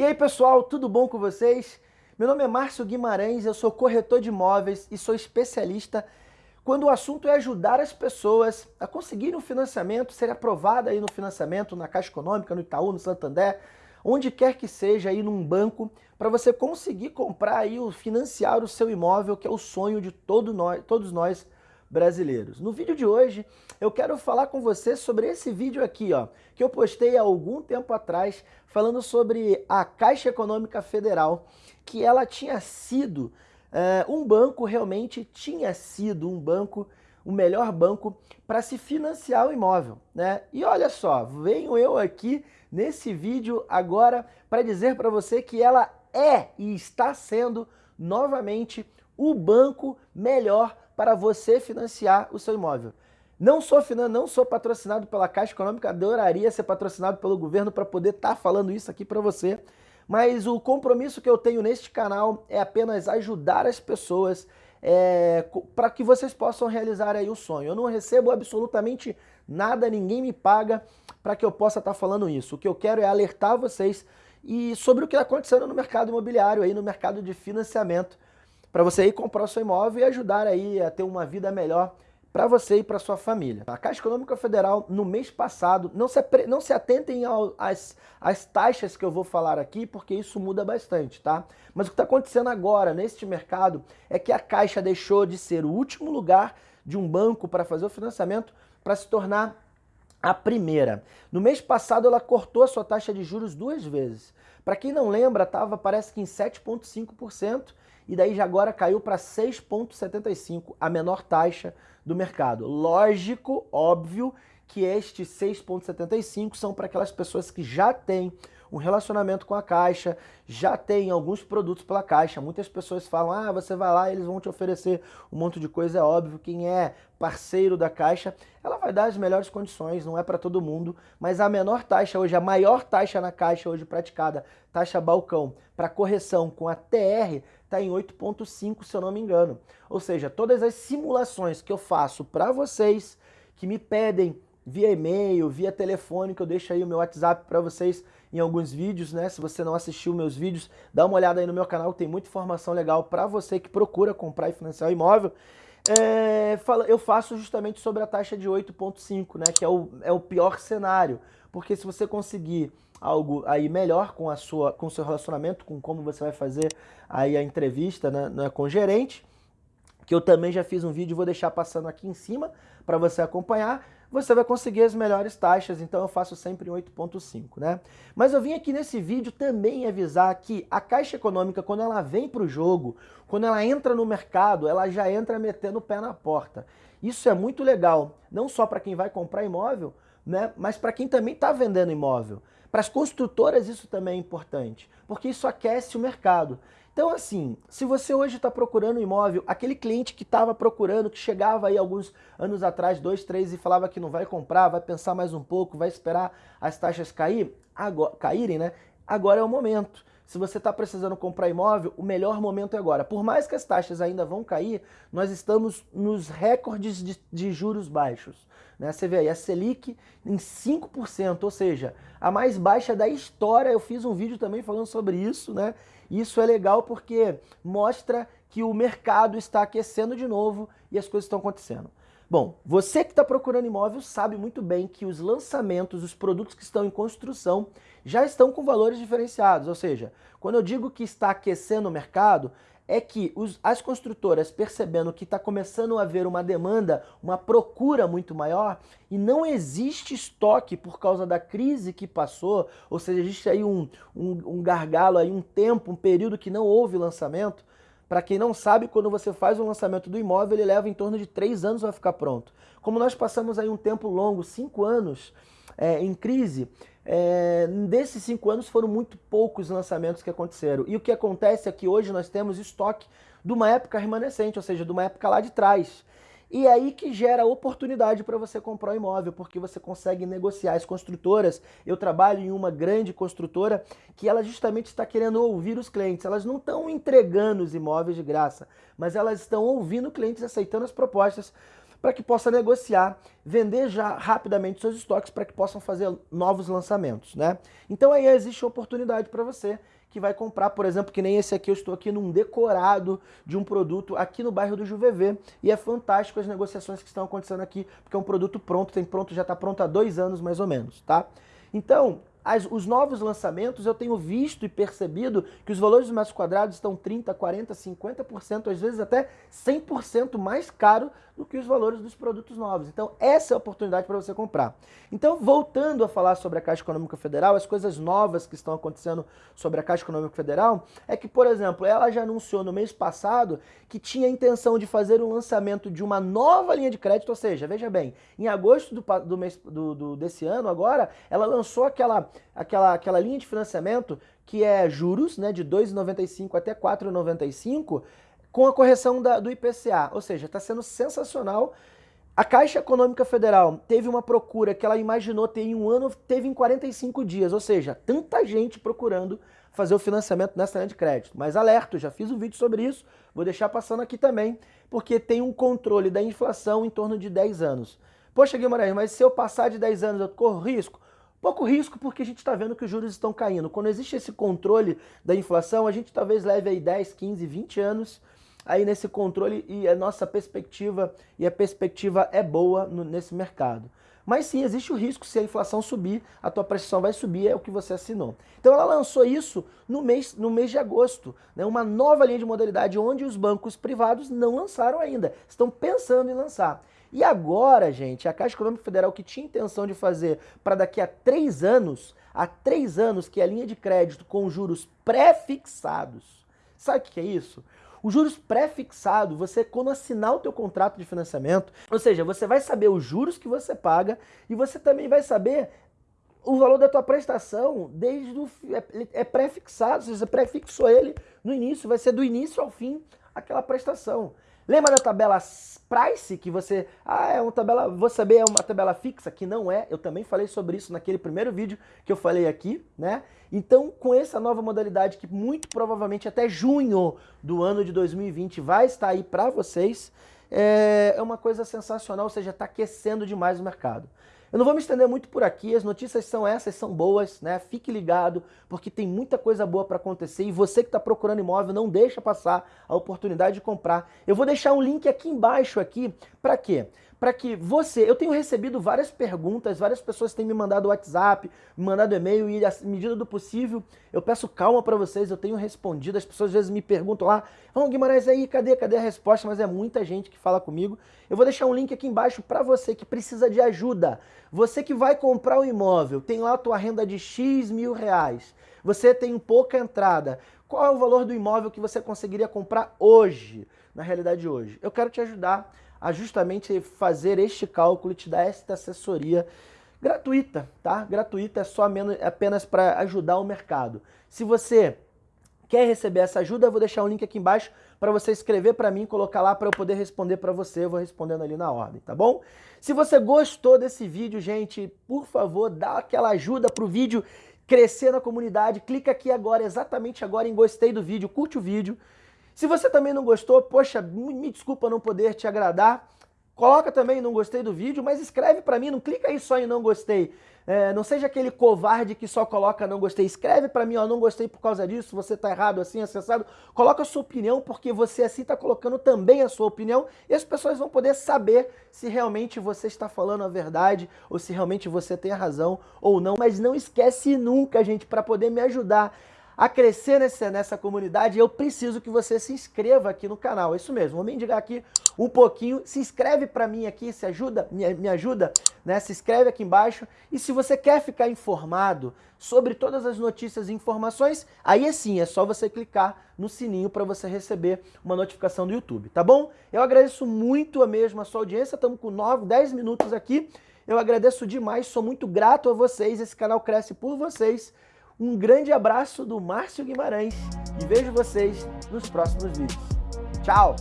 E aí pessoal, tudo bom com vocês? Meu nome é Márcio Guimarães, eu sou corretor de imóveis e sou especialista quando o assunto é ajudar as pessoas a conseguirem um financiamento, ser aprovada aí no financiamento, na Caixa Econômica, no Itaú, no Santander, onde quer que seja aí num banco, para você conseguir comprar aí, financiar o seu imóvel, que é o sonho de todo nós, todos nós brasileiros. No vídeo de hoje, eu quero falar com você sobre esse vídeo aqui, ó, que eu postei há algum tempo atrás, falando sobre a Caixa Econômica Federal, que ela tinha sido uh, um banco, realmente tinha sido um banco, o melhor banco para se financiar o imóvel, né? E olha só, venho eu aqui nesse vídeo agora para dizer para você que ela é e está sendo novamente o banco melhor para você financiar o seu imóvel. Não sou, não sou patrocinado pela Caixa Econômica, adoraria ser patrocinado pelo governo para poder estar tá falando isso aqui para você, mas o compromisso que eu tenho neste canal é apenas ajudar as pessoas é, para que vocês possam realizar aí o sonho. Eu não recebo absolutamente nada, ninguém me paga para que eu possa estar tá falando isso. O que eu quero é alertar vocês e sobre o que está acontecendo no mercado imobiliário, aí no mercado de financiamento, para você ir comprar o seu imóvel e ajudar aí a ter uma vida melhor para você e para sua família. A Caixa Econômica Federal, no mês passado, não se, não se atentem às, às taxas que eu vou falar aqui, porque isso muda bastante, tá? Mas o que está acontecendo agora neste mercado é que a Caixa deixou de ser o último lugar de um banco para fazer o financiamento para se tornar a primeira. No mês passado ela cortou a sua taxa de juros duas vezes. Para quem não lembra, estava parece que em 7,5% e daí já agora caiu para 6,75%, a menor taxa do mercado. Lógico, óbvio, que estes 6,75 são para aquelas pessoas que já têm um relacionamento com a Caixa, já tem alguns produtos pela Caixa. Muitas pessoas falam, ah, você vai lá eles vão te oferecer um monte de coisa, é óbvio. Quem é parceiro da Caixa, ela vai dar as melhores condições, não é para todo mundo, mas a menor taxa hoje, a maior taxa na Caixa hoje praticada, taxa balcão, para correção com a TR, está em 8,5 se eu não me engano. Ou seja, todas as simulações que eu faço para vocês, que me pedem via e-mail, via telefone, que eu deixo aí o meu WhatsApp para vocês em alguns vídeos, né? Se você não assistiu meus vídeos, dá uma olhada aí no meu canal, tem muita informação legal para você que procura comprar e financiar imóvel. É, eu faço justamente sobre a taxa de 8.5, né? Que é o, é o pior cenário, porque se você conseguir algo aí melhor com a sua com o seu relacionamento, com como você vai fazer aí a entrevista né, né com o gerente, que eu também já fiz um vídeo, vou deixar passando aqui em cima para você acompanhar, você vai conseguir as melhores taxas, então eu faço sempre 8.5, né? Mas eu vim aqui nesse vídeo também avisar que a Caixa Econômica, quando ela vem para o jogo, quando ela entra no mercado, ela já entra metendo o pé na porta. Isso é muito legal, não só para quem vai comprar imóvel, né? mas para quem também está vendendo imóvel. Para as construtoras isso também é importante, porque isso aquece o mercado. Então, assim, se você hoje está procurando um imóvel, aquele cliente que estava procurando, que chegava aí alguns anos atrás, dois, três, e falava que não vai comprar, vai pensar mais um pouco, vai esperar as taxas cair, agora, caírem, né? Agora é o momento. Se você está precisando comprar imóvel, o melhor momento é agora. Por mais que as taxas ainda vão cair, nós estamos nos recordes de, de juros baixos. Né? Você vê aí a Selic em 5%, ou seja, a mais baixa da história. Eu fiz um vídeo também falando sobre isso, né? Isso é legal porque mostra que o mercado está aquecendo de novo e as coisas estão acontecendo. Bom, você que está procurando imóvel sabe muito bem que os lançamentos, os produtos que estão em construção já estão com valores diferenciados, ou seja, quando eu digo que está aquecendo o mercado, é que os, as construtoras percebendo que está começando a haver uma demanda, uma procura muito maior e não existe estoque por causa da crise que passou, ou seja, existe aí um, um, um gargalo, aí um tempo, um período que não houve lançamento. Para quem não sabe, quando você faz o lançamento do imóvel, ele leva em torno de três anos para ficar pronto. Como nós passamos aí um tempo longo, cinco anos, é, em crise, é, desses cinco anos foram muito poucos lançamentos que aconteceram. E o que acontece é que hoje nós temos estoque de uma época remanescente, ou seja, de uma época lá de trás. E aí que gera oportunidade para você comprar um imóvel, porque você consegue negociar. As construtoras, eu trabalho em uma grande construtora que ela justamente está querendo ouvir os clientes. Elas não estão entregando os imóveis de graça, mas elas estão ouvindo clientes, aceitando as propostas para que possa negociar, vender já rapidamente seus estoques para que possam fazer novos lançamentos, né? Então aí existe oportunidade para você que vai comprar, por exemplo, que nem esse aqui, eu estou aqui num decorado de um produto aqui no bairro do Juvevê, e é fantástico as negociações que estão acontecendo aqui, porque é um produto pronto, tem pronto, já está pronto há dois anos mais ou menos, tá? Então, as, os novos lançamentos, eu tenho visto e percebido que os valores dos metros quadrados estão 30%, 40%, 50%, às vezes até 100% mais caro do que os valores dos produtos novos. Então, essa é a oportunidade para você comprar. Então, voltando a falar sobre a Caixa Econômica Federal, as coisas novas que estão acontecendo sobre a Caixa Econômica Federal é que, por exemplo, ela já anunciou no mês passado que tinha a intenção de fazer o lançamento de uma nova linha de crédito, ou seja, veja bem, em agosto do, do mês, do, do, desse ano, agora, ela lançou aquela, aquela, aquela linha de financiamento que é juros, né, de 2,95 até 4,95, com a correção da, do IPCA. Ou seja, está sendo sensacional. A Caixa Econômica Federal teve uma procura que ela imaginou ter em um ano, teve em 45 dias. Ou seja, tanta gente procurando fazer o financiamento nessa linha de crédito. Mas alerto, já fiz um vídeo sobre isso, vou deixar passando aqui também, porque tem um controle da inflação em torno de 10 anos. Poxa, Guimarães, mas se eu passar de 10 anos eu corro risco? Pouco risco porque a gente está vendo que os juros estão caindo. Quando existe esse controle da inflação, a gente talvez leve aí 10, 15, 20 anos aí nesse controle e a nossa perspectiva, e a perspectiva é boa no, nesse mercado. Mas sim, existe o risco, se a inflação subir, a tua prestação vai subir, é o que você assinou. Então ela lançou isso no mês, no mês de agosto, né, uma nova linha de modalidade onde os bancos privados não lançaram ainda, estão pensando em lançar. E agora, gente, a Caixa Econômica Federal que tinha intenção de fazer para daqui a três anos, há três anos que é a linha de crédito com juros pré-fixados. Sabe o que é isso? Os juros pré-fixado, você quando assinar o teu contrato de financiamento, ou seja, você vai saber os juros que você paga e você também vai saber o valor da tua prestação desde o é, é pré-fixado, você pré-fixou ele no início, vai ser do início ao fim aquela prestação. Lembra da tabela price que você, ah, é uma tabela, vou saber, é uma tabela fixa, que não é, eu também falei sobre isso naquele primeiro vídeo que eu falei aqui, né? Então, com essa nova modalidade que muito provavelmente até junho do ano de 2020 vai estar aí para vocês, é, é uma coisa sensacional, ou seja, está aquecendo demais o mercado. Eu não vou me estender muito por aqui, as notícias são essas, são boas, né? Fique ligado, porque tem muita coisa boa para acontecer e você que está procurando imóvel, não deixa passar a oportunidade de comprar. Eu vou deixar um link aqui embaixo aqui, para quê? para que você... Eu tenho recebido várias perguntas, várias pessoas têm me mandado WhatsApp, me mandado e-mail e, à medida do possível, eu peço calma para vocês, eu tenho respondido. As pessoas às vezes me perguntam lá, vamos oh, Guimarães, aí, cadê, cadê a resposta? Mas é muita gente que fala comigo. Eu vou deixar um link aqui embaixo para você que precisa de ajuda. Você que vai comprar o um imóvel, tem lá a tua renda de X mil reais, você tem pouca entrada, qual é o valor do imóvel que você conseguiria comprar hoje, na realidade de hoje? Eu quero te ajudar a justamente fazer este cálculo e te dar esta assessoria gratuita, tá? Gratuita é só é apenas para ajudar o mercado. Se você quer receber essa ajuda, eu vou deixar um link aqui embaixo para você escrever para mim, colocar lá para eu poder responder para você, eu vou respondendo ali na ordem, tá bom? Se você gostou desse vídeo, gente, por favor, dá aquela ajuda para o vídeo crescer na comunidade, clica aqui agora, exatamente agora em gostei do vídeo, curte o vídeo, se você também não gostou, poxa, me desculpa não poder te agradar, coloca também não gostei do vídeo, mas escreve para mim, não clica aí só em não gostei. É, não seja aquele covarde que só coloca não gostei. Escreve para mim, ó, não gostei por causa disso, você tá errado assim, acessado. Coloca a sua opinião, porque você assim tá colocando também a sua opinião e as pessoas vão poder saber se realmente você está falando a verdade ou se realmente você tem a razão ou não. Mas não esquece nunca, gente, para poder me ajudar a crescer nessa, nessa comunidade, eu preciso que você se inscreva aqui no canal. É isso mesmo, vou me indicar aqui um pouquinho. Se inscreve para mim aqui, se ajuda, me, me ajuda, né? Se inscreve aqui embaixo. E se você quer ficar informado sobre todas as notícias e informações, aí sim, é só você clicar no sininho para você receber uma notificação do YouTube, tá bom? Eu agradeço muito a mesma a sua audiência, estamos com 9, 10 minutos aqui. Eu agradeço demais, sou muito grato a vocês, esse canal cresce por vocês. Um grande abraço do Márcio Guimarães e vejo vocês nos próximos vídeos. Tchau!